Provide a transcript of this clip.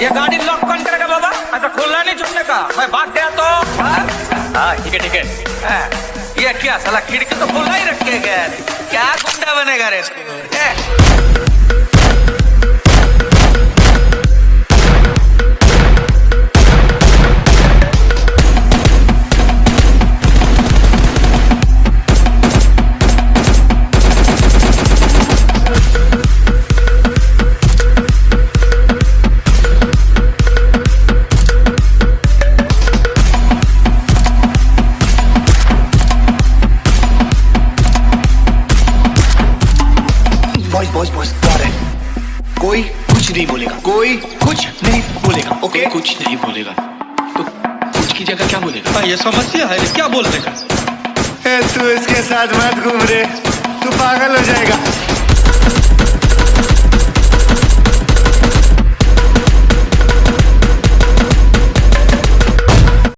ये गाड़ी लॉक कौन करेगा बाबा? ऐसा खुला नहीं छुपने का। मैं भाग गया तो। हाँ? हाँ ठीक है ठीक है। हाँ, ये क्या साला खिड़की तो खुला ही रखे गया क्या गुंडा बनेगा रे ए, बॉयज़ बॉयज़ है कोई कुछ नहीं बोलेगा। कोई कुछ नहीं बोलेगा ओके कुछ नहीं बोलेगा। तो कुछ की जगह क्या बोलेगा? ये समस्या है क्या बोल देगा तू इसके साथ मत घूम रे। तू पागल हो जाएगा।